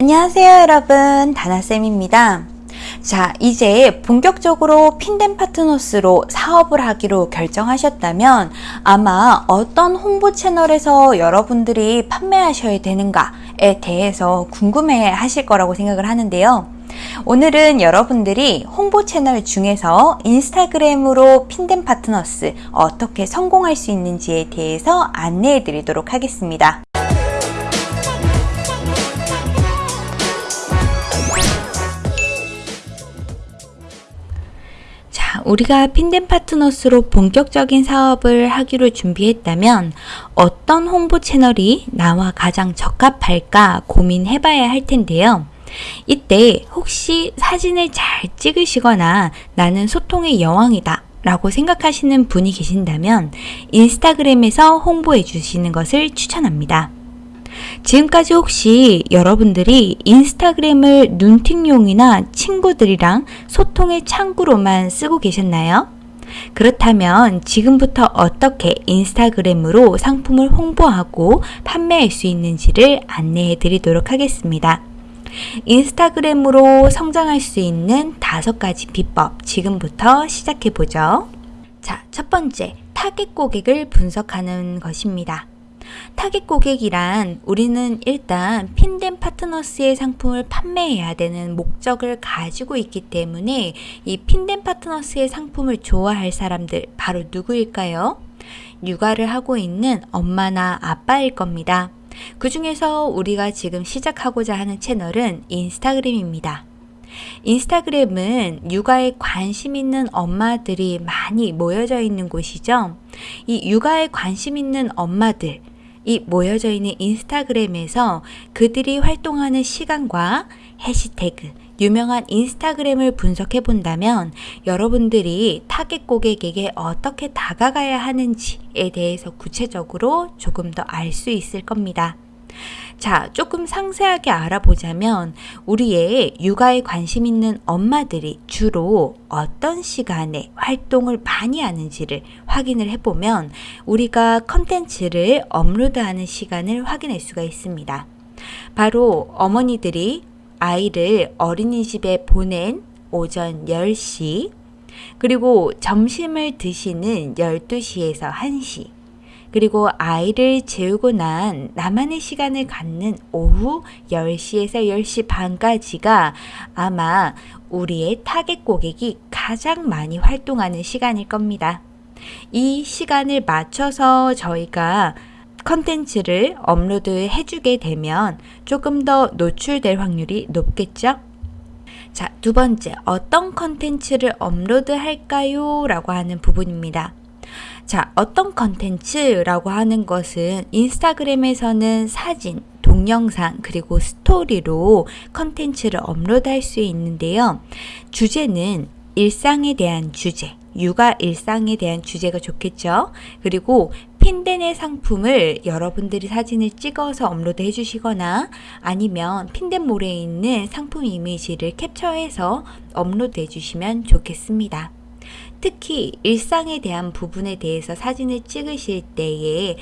안녕하세요 여러분. 다나쌤입니다. 자 이제 본격적으로 핀덴 파트너스로 사업을 하기로 결정하셨다면 아마 어떤 홍보 채널에서 여러분들이 판매하셔야 되는가에 대해서 궁금해 하실 거라고 생각을 하는데요. 오늘은 여러분들이 홍보 채널 중에서 인스타그램으로 핀덴 파트너스 어떻게 성공할 수 있는지에 대해서 안내해 드리도록 하겠습니다 우리가 핀덴 파트너스로 본격적인 사업을 하기로 준비했다면 어떤 홍보 채널이 나와 가장 적합할까 고민해 봐야 할 텐데요. 이때 혹시 사진을 잘 찍으시거나 나는 소통의 여왕이다 라고 생각하시는 분이 계신다면 인스타그램에서 홍보해 주시는 것을 추천합니다. 지금까지 혹시 여러분들이 인스타그램을 눈팅용이나 친구들이랑 소통의 창구로만 쓰고 계셨나요? 그렇다면 지금부터 어떻게 인스타그램으로 상품을 홍보하고 판매할 수 있는지를 안내해 드리도록 하겠습니다. 인스타그램으로 성장할 수 있는 다섯 가지 비법 지금부터 시작해 보죠. 자, 첫 번째, 타겟 고객을 분석하는 것입니다. 타깃 고객이란 우리는 일단 핀덴 파트너스의 상품을 판매해야 되는 목적을 가지고 있기 때문에 이 핀덴 파트너스의 상품을 좋아할 사람들 바로 누구일까요? 육아를 하고 있는 엄마나 아빠일 겁니다. 그 중에서 우리가 지금 시작하고자 하는 채널은 인스타그램입니다. 인스타그램은 육아에 관심 있는 엄마들이 많이 모여져 있는 곳이죠. 이 육아에 관심 있는 엄마들, 이 모여져 있는 인스타그램에서 그들이 활동하는 시간과 해시태그, 유명한 인스타그램을 분석해 본다면 여러분들이 타겟 고객에게 어떻게 다가가야 하는지에 대해서 구체적으로 조금 더 알 수 있을 겁니다. 자, 조금 상세하게 알아보자면 우리의 육아에 관심 있는 엄마들이 주로 어떤 시간에 활동을 많이 하는지를 확인을 해보면 우리가 컨텐츠를 업로드하는 시간을 확인할 수가 있습니다. 바로 어머니들이 아이를 어린이집에 보낸 오전 10시, 그리고 점심을 드시는 12시에서 1시, 그리고 아이를 재우고 난 나만의 시간을 갖는 오후 10시에서 10시 반까지가 아마 우리의 타겟 고객이 가장 많이 활동하는 시간일 겁니다. 이 시간을 맞춰서 저희가 컨텐츠를 업로드 해주게 되면 조금 더 노출될 확률이 높겠죠? 자, 두 번째, 어떤 컨텐츠를 업로드 할까요? 라고 하는 부분입니다. 자, 어떤 컨텐츠라고 하는 것은 인스타그램에서는 사진, 동영상, 그리고 스토리로 컨텐츠를 업로드할 수 있는데요. 주제는 일상에 대한 주제, 육아 일상에 대한 주제가 좋겠죠. 그리고 핀덴의 상품을 여러분들이 사진을 찍어서 업로드 해주시거나 아니면 핀덴몰에 있는 상품 이미지를 capture해서 업로드 해주시면 좋겠습니다. 특히 일상에 대한 부분에 대해서 사진을 찍으실 때에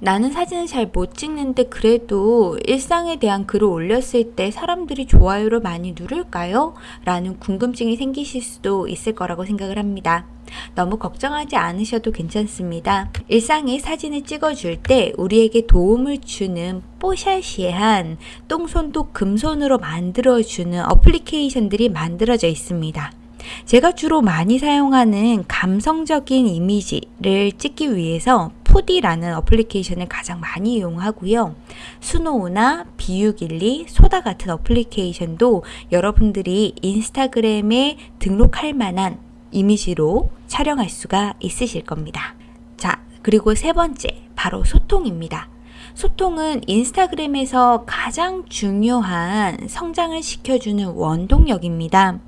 나는 사진을 잘 못 찍는데 그래도 일상에 대한 글을 올렸을 때 사람들이 좋아요를 많이 누를까요? 라는 궁금증이 생기실 수도 있을 거라고 생각을 합니다. 너무 걱정하지 않으셔도 괜찮습니다. 일상에 사진을 찍어줄 때 우리에게 도움을 주는 뽀샤시한 똥손도 금손으로 만들어주는 어플리케이션들이 만들어져 있습니다. 제가 주로 많이 사용하는 감성적인 이미지를 찍기 위해서 푸디라는 어플리케이션을 가장 많이 이용하고요. 스노우나 B612, 소다 같은 어플리케이션도 여러분들이 인스타그램에 등록할 만한 이미지로 촬영할 수가 있으실 겁니다. 자, 그리고 세 번째, 바로 소통입니다. 소통은 인스타그램에서 가장 중요한 성장을 시켜주는 원동력입니다.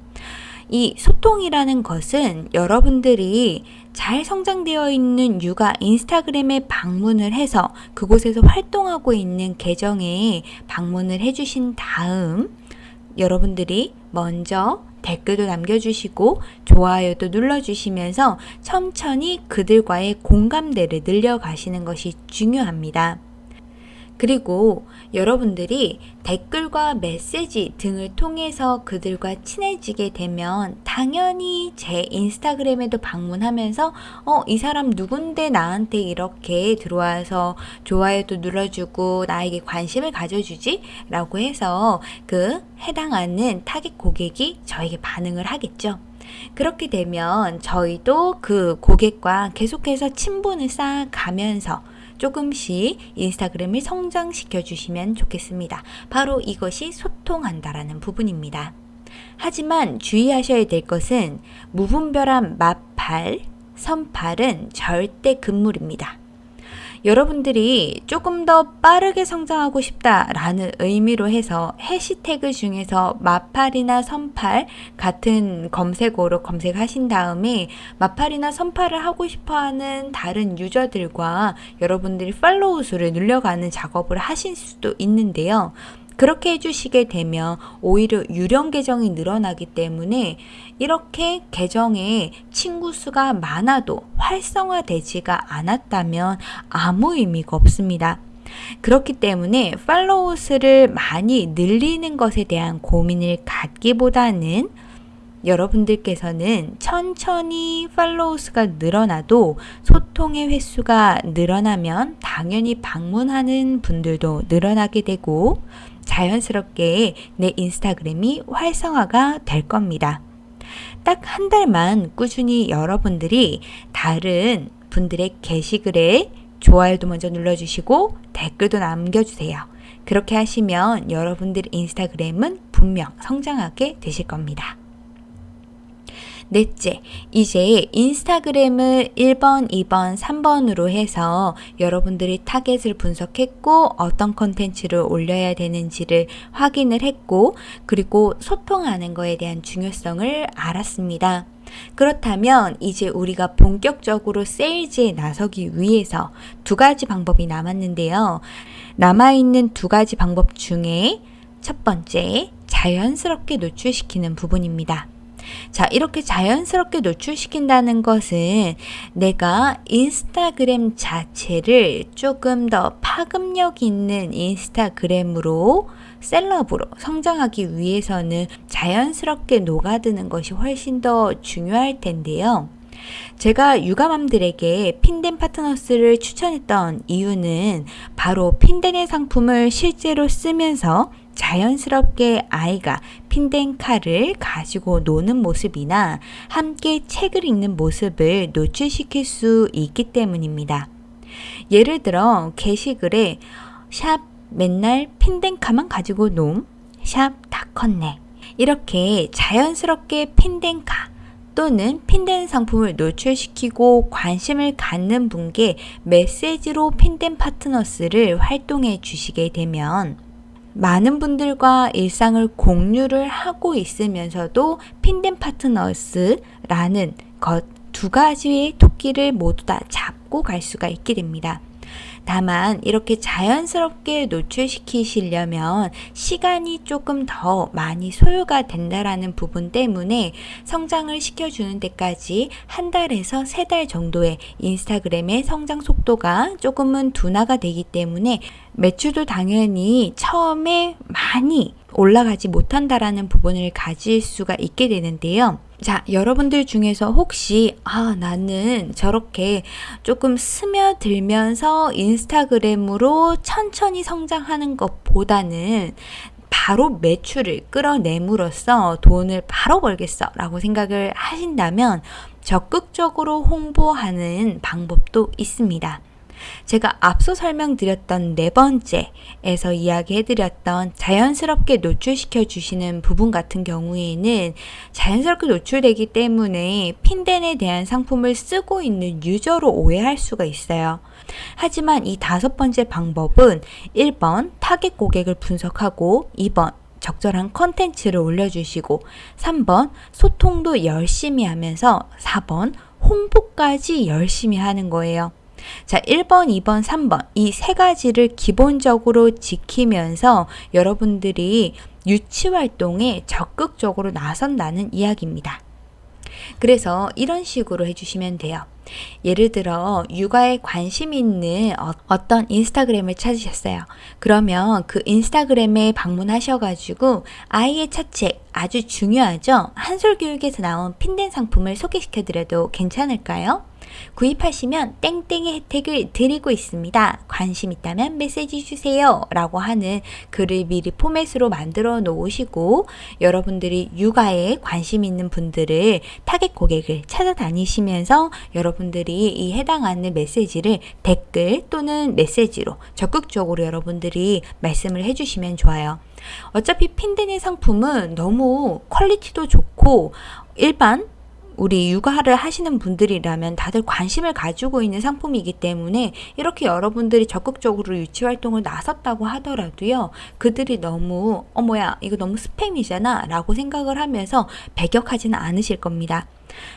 이 소통이라는 것은 여러분들이 잘 성장되어 있는 육아 인스타그램에 방문을 해서 그곳에서 활동하고 있는 계정에 방문을 해주신 다음 여러분들이 먼저 댓글도 남겨주시고 좋아요도 눌러주시면서 천천히 그들과의 공감대를 늘려가시는 것이 중요합니다. 그리고 여러분들이 댓글과 메시지 등을 통해서 그들과 친해지게 되면 당연히 제 인스타그램에도 방문하면서 어, 이 사람 누군데 나한테 이렇게 들어와서 좋아요도 눌러주고 나에게 관심을 가져주지? 라고 해서 그 해당하는 타겟 고객이 저에게 반응을 하겠죠. 그렇게 되면 저희도 그 고객과 계속해서 친분을 쌓아가면서 조금씩 인스타그램을 성장시켜 주시면 좋겠습니다. 바로 이것이 소통한다라는 부분입니다. 하지만 주의하셔야 될 것은 무분별한 마팔, 선팔은 절대 금물입니다. 여러분들이 조금 더 빠르게 성장하고 싶다라는 의미로 해서 해시태그 중에서 마팔이나 선팔 같은 검색어로 검색하신 다음에 마팔이나 선팔을 하고 싶어 하는 다른 유저들과 여러분들이 팔로우 수를 늘려가는 작업을 하실 수도 있는데요. 그렇게 해주시게 되면 오히려 유령 계정이 늘어나기 때문에 이렇게 계정에 친구 수가 많아도 활성화되지가 않았다면 아무 의미가 없습니다. 그렇기 때문에 팔로우 수를 많이 늘리는 것에 대한 고민을 갖기보다는 여러분들께서는 천천히 팔로우 수가 늘어나도 소통의 횟수가 늘어나면 당연히 방문하는 분들도 늘어나게 되고 자연스럽게 내 인스타그램이 활성화가 될 겁니다. 딱 한 달만 꾸준히 여러분들이 다른 분들의 게시글에 좋아요도 먼저 눌러주시고 댓글도 남겨주세요. 그렇게 하시면 여러분들 인스타그램은 분명 성장하게 되실 겁니다. 넷째, 이제 인스타그램을 1번, 2번, 3번으로 해서 여러분들이 타겟을 분석했고 어떤 컨텐츠를 올려야 되는지를 확인을 했고 그리고 소통하는 거에 대한 중요성을 알았습니다. 그렇다면 이제 우리가 본격적으로 세일즈에 나서기 위해서 두 가지 방법이 남았는데요. 남아있는 두 가지 방법 중에 첫 번째, 자연스럽게 노출시키는 부분입니다. 자, 이렇게 자연스럽게 노출시킨다는 것은 내가 인스타그램 자체를 조금 더 파급력 있는 인스타그램으로 셀럽으로 성장하기 위해서는 자연스럽게 녹아드는 것이 훨씬 더 중요할 텐데요. 제가 육아맘들에게 핀덴 파트너스를 추천했던 이유는 바로 핀덴의 상품을 실제로 쓰면서 자연스럽게 아이가 핀덴 칼을 가지고 노는 모습이나 함께 책을 읽는 모습을 노출시킬 수 있기 때문입니다. 예를 들어 게시글에 샵 맨날 핀덴카만 가지고 놈, 샵다 컸네. 이렇게 자연스럽게 핀덴카 또는 핀덴 상품을 노출시키고 관심을 갖는 분께 메시지로 핀덴 파트너스를 활동해 주시게 되면 많은 분들과 일상을 공유를 하고 있으면서도 핀덴 파트너스라는 것 두 가지의 토끼를 모두 다 잡고 갈 수가 있게 됩니다. 다만 이렇게 자연스럽게 노출시키시려면 시간이 조금 더 많이 소요가 된다라는 부분 때문에 성장을 시켜주는 데까지 한 달에서 세 달 정도의 인스타그램의 성장 속도가 조금은 둔화가 되기 때문에 매출도 당연히 처음에 많이 올라가지 못한다라는 부분을 가질 수가 있게 되는데요. 자, 여러분들 중에서 혹시, 아, 나는 저렇게 조금 스며들면서 인스타그램으로 천천히 성장하는 것보다는 바로 매출을 끌어내므로써 돈을 바로 벌겠어 라고 생각을 하신다면 적극적으로 홍보하는 방법도 있습니다. 제가 앞서 설명드렸던 네 번째에서 이야기해드렸던 자연스럽게 노출시켜 주시는 부분 같은 경우에는 자연스럽게 노출되기 때문에 핀덴에 대한 상품을 쓰고 있는 유저로 오해할 수가 있어요. 하지만 이 다섯 번째 방법은 1번 타겟 고객을 분석하고 2번 적절한 컨텐츠를 올려주시고 3번 소통도 열심히 하면서 4번 홍보까지 열심히 하는 거예요. 자, 1번, 2번, 3번 이 세 가지를 기본적으로 지키면서 여러분들이 유치 활동에 적극적으로 나선다는 이야기입니다. 그래서 이런 식으로 해주시면 돼요. 예를 들어 육아에 관심 있는 어, 어떤 인스타그램을 찾으셨어요. 그러면 그 인스타그램에 방문하셔가지고 아이의 차책 아주 중요하죠. 한솔교육에서 나온 핀된 상품을 소개시켜드려도 괜찮을까요? 구입하시면 땡땡의 혜택을 드리고 있습니다. 관심 있다면 메시지 주세요. 라고 하는 글을 미리 포맷으로 만들어 놓으시고 여러분들이 육아에 관심 있는 분들을 타겟 고객을 찾아다니시면서 여러분들이 이 해당하는 메시지를 댓글 또는 메시지로 적극적으로 여러분들이 말씀을 해주시면 좋아요. 어차피 핀덴의 상품은 너무 퀄리티도 좋고 일반 우리 육아를 하시는 분들이라면 다들 관심을 가지고 있는 상품이기 때문에 이렇게 여러분들이 적극적으로 유치 활동을 나섰다고 하더라도요. 그들이 너무 어머야 이거 너무 스팸이잖아 라고 생각을 하면서 배격하지는 않으실 겁니다.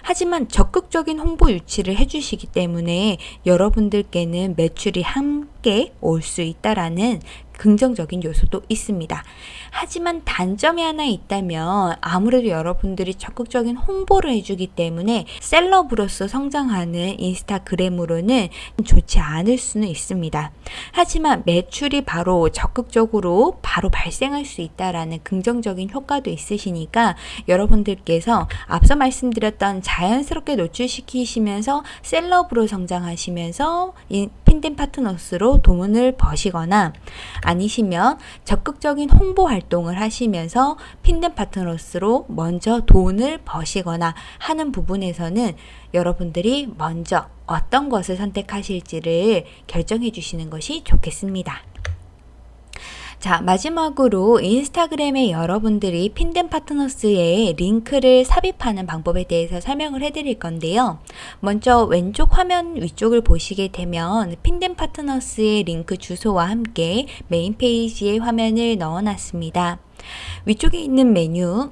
하지만 적극적인 홍보 유치를 해주시기 때문에 여러분들께는 매출이 함께 올 수 있다라는 긍정적인 요소도 있습니다. 하지만 단점이 하나 있다면 아무래도 여러분들이 적극적인 홍보를 해주기 때문에 셀럽으로서 성장하는 인스타그램으로는 좋지 않을 수는 있습니다. 하지만 매출이 바로 적극적으로 바로 발생할 수 있다라는 긍정적인 효과도 있으시니까 여러분들께서 앞서 말씀드렸던 자연스럽게 노출시키시면서 셀럽으로 성장하시면서 핀덴 파트너스로 돈을 버시거나 아니시면 적극적인 홍보 활동을 하시면서 핀덴 파트너스로 먼저 돈을 버시거나 하는 부분에서는 여러분들이 먼저 어떤 것을 선택하실지를 결정해 주시는 것이 좋겠습니다. 자, 마지막으로 인스타그램에 여러분들이 핀덴 파트너스에 링크를 삽입하는 방법에 대해서 설명을 해드릴 건데요. 먼저 왼쪽 화면 위쪽을 보시게 되면 핀덴 파트너스의 링크 주소와 함께 메인 페이지에 화면을 넣어놨습니다. 위쪽에 있는 메뉴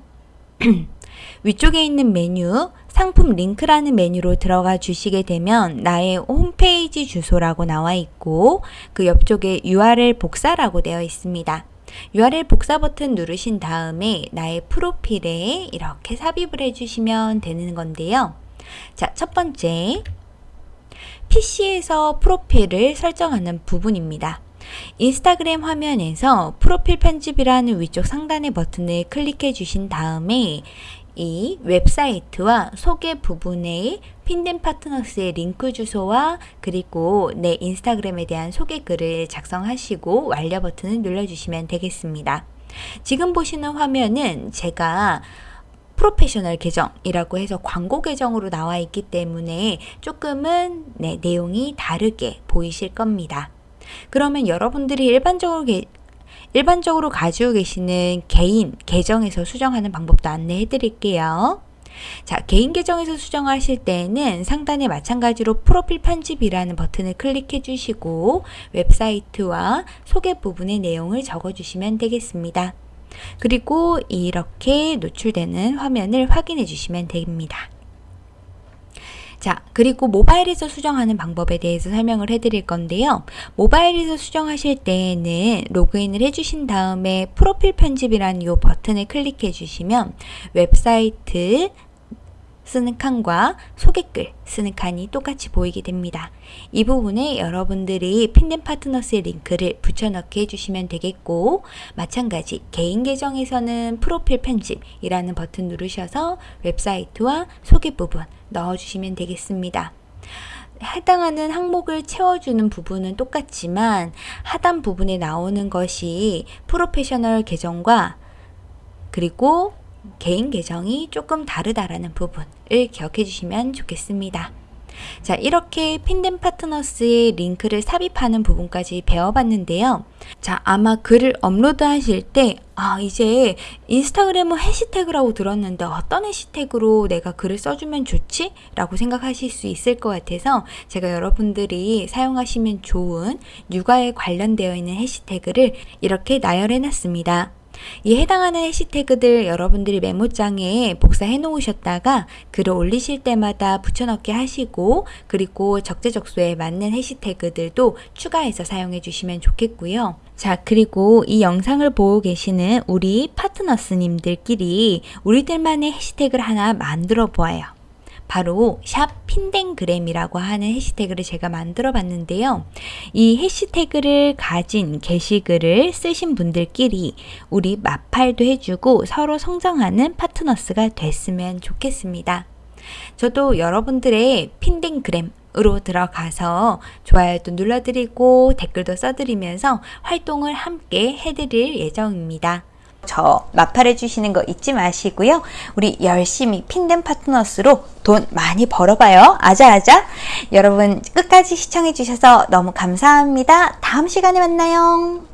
위쪽에 있는 메뉴 상품 링크라는 메뉴로 들어가 주시게 되면 나의 홈페이지 주소라고 나와 있고 그 옆쪽에 URL 복사라고 되어 있습니다. URL 복사 버튼 누르신 다음에 나의 프로필에 이렇게 삽입을 해주시면 되는 건데요. 자, 첫 번째 PC에서 프로필을 설정하는 부분입니다. 인스타그램 화면에서 프로필 편집이라는 위쪽 상단의 버튼을 클릭해 주신 다음에 이 웹사이트와 소개 부분에 핀덴 파트너스의 링크 주소와 그리고 내 인스타그램에 대한 소개 글을 작성하시고 완료 버튼을 눌러주시면 되겠습니다. 지금 보시는 화면은 제가 프로페셔널 계정이라고 해서 광고 계정으로 나와 있기 때문에 조금은 네, 내용이 다르게 보이실 겁니다. 그러면 여러분들이 일반적으로 일반적으로 가지고 계시는 개인 계정에서 수정하는 방법도 안내해 드릴게요. 자, 개인 계정에서 수정하실 때는 상단에 마찬가지로 프로필 편집이라는 버튼을 클릭해 주시고 웹사이트와 소개 부분의 내용을 적어 주시면 되겠습니다. 그리고 이렇게 노출되는 화면을 확인해 주시면 됩니다. 자, 그리고 모바일에서 수정하는 방법에 대해서 설명을 해드릴 건데요. 모바일에서 수정하실 때에는 로그인을 해주신 다음에 프로필 편집이라는 이 버튼을 클릭해 주시면 웹사이트 쓰는 칸과 소개글 쓰는 칸이 똑같이 보이게 됩니다. 이 부분에 여러분들이 핀덴 파트너스의 링크를 붙여넣기 해주시면 되겠고 마찬가지 개인 계정에서는 프로필 편집이라는 버튼 누르셔서 웹사이트와 소개 부분 넣어주시면 되겠습니다. 해당하는 항목을 채워주는 부분은 똑같지만 하단 부분에 나오는 것이 프로페셔널 계정과 그리고 개인 계정이 조금 다르다라는 부분을 기억해 주시면 좋겠습니다. 자, 이렇게 핀덴 파트너스의 링크를 삽입하는 부분까지 배워봤는데요. 자, 아마 글을 업로드 하실 때, 아, 이제 인스타그램은 해시태그라고 들었는데 어떤 해시태그로 내가 글을 써주면 좋지? 라고 생각하실 수 있을 것 같아서 제가 여러분들이 사용하시면 좋은 육아에 관련되어 있는 해시태그를 이렇게 나열해 놨습니다. 이 해당하는 해시태그들 여러분들이 메모장에 복사해 놓으셨다가 글을 올리실 때마다 붙여넣기 하시고 그리고 적재적소에 맞는 해시태그들도 추가해서 사용해 주시면 좋겠고요. 자, 그리고 이 영상을 보고 계시는 우리 파트너스님들끼리 우리들만의 해시태그를 하나 만들어 보아요. 바로 샵 핀댕그램이라고 하는 해시태그를 제가 만들어 봤는데요. 이 해시태그를 가진 게시글을 쓰신 분들끼리 우리 마팔도 해주고 서로 성장하는 파트너스가 됐으면 좋겠습니다. 저도 여러분들의 핀댕그램 으로 들어가서 좋아요도 눌러드리고 댓글도 써드리면서 활동을 함께 해드릴 예정입니다. 저 마팔해 주시는 거 잊지 마시고요. 우리 열심히 핀덴 파트너스로 돈 많이 벌어봐요. 아자아자. 여러분 끝까지 시청해 주셔서 너무 감사합니다. 다음 시간에 만나요.